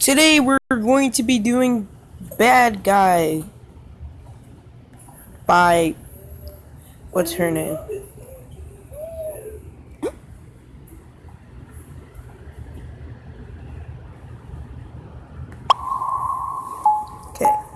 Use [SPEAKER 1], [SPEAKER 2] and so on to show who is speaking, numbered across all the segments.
[SPEAKER 1] Today we're going to be doing Bad Guy by what's her name? Okay.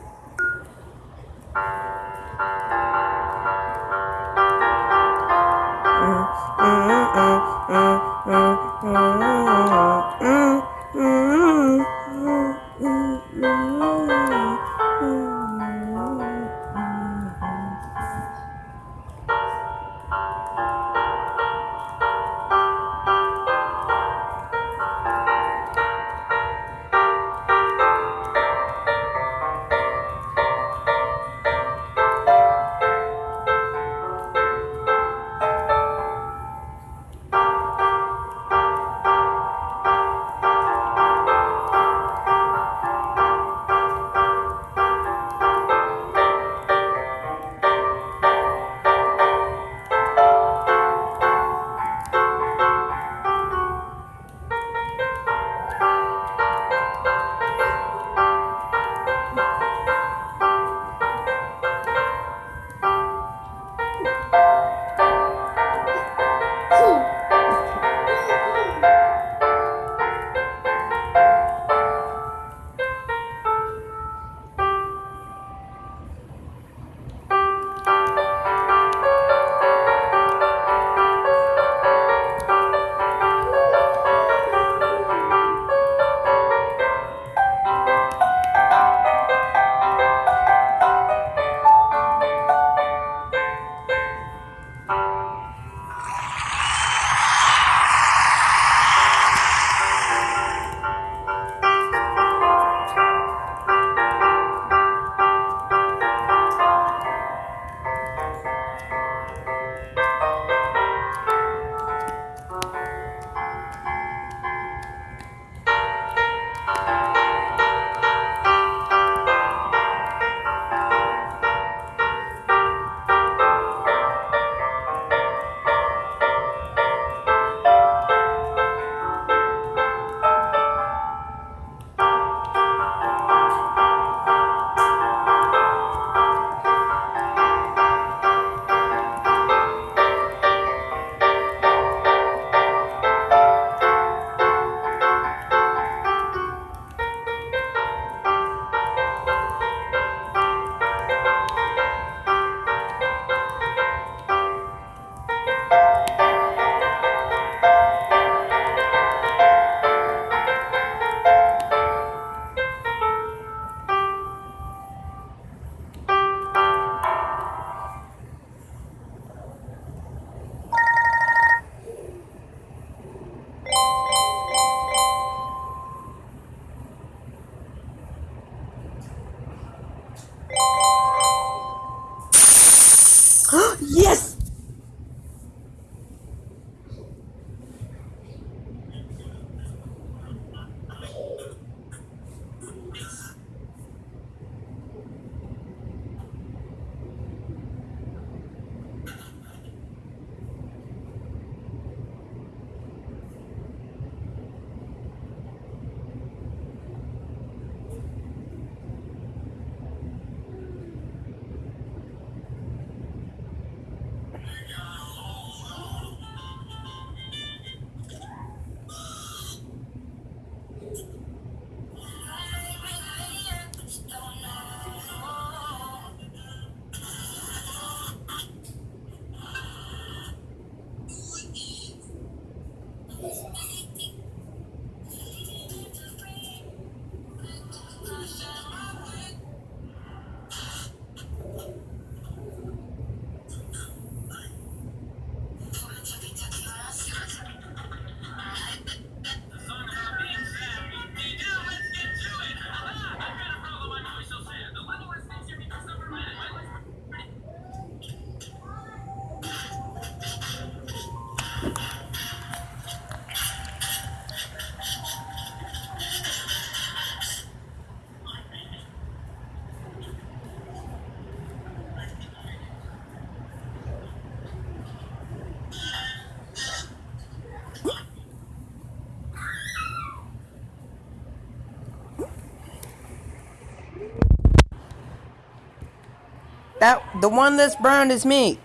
[SPEAKER 1] That the one that's brown is me.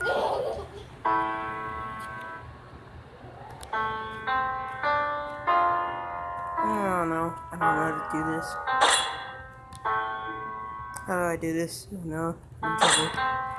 [SPEAKER 1] I don't know. I don't know how to do this. How do I do this? No, I'm trouble.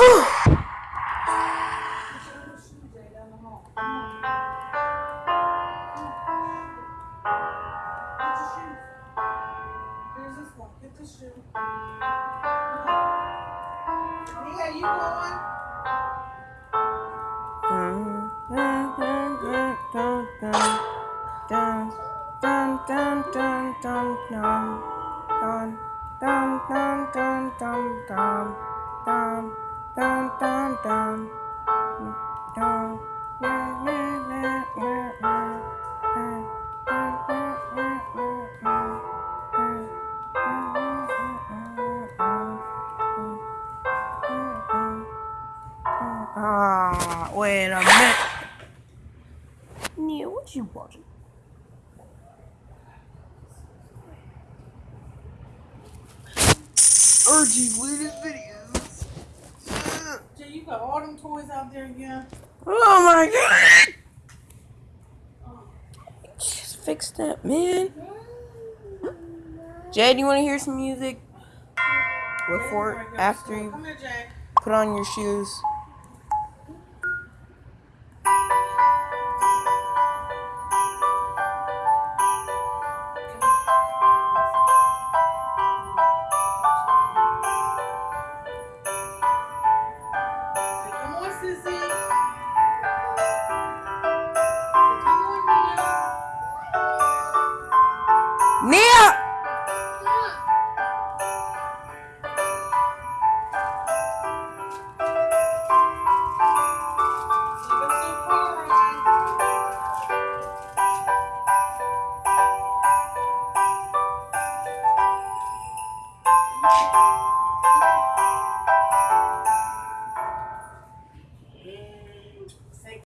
[SPEAKER 2] Here's this one. Get the shoe. Mia, you going?
[SPEAKER 1] Ah, wait a minute. Neil, what you watching? Urgy latest videos.
[SPEAKER 2] Got all them toys out there again?
[SPEAKER 1] Oh my god! Just fix that, man. Jay, do you want to hear some music? Before, after you
[SPEAKER 2] Come here, Jay.
[SPEAKER 1] put on your shoes.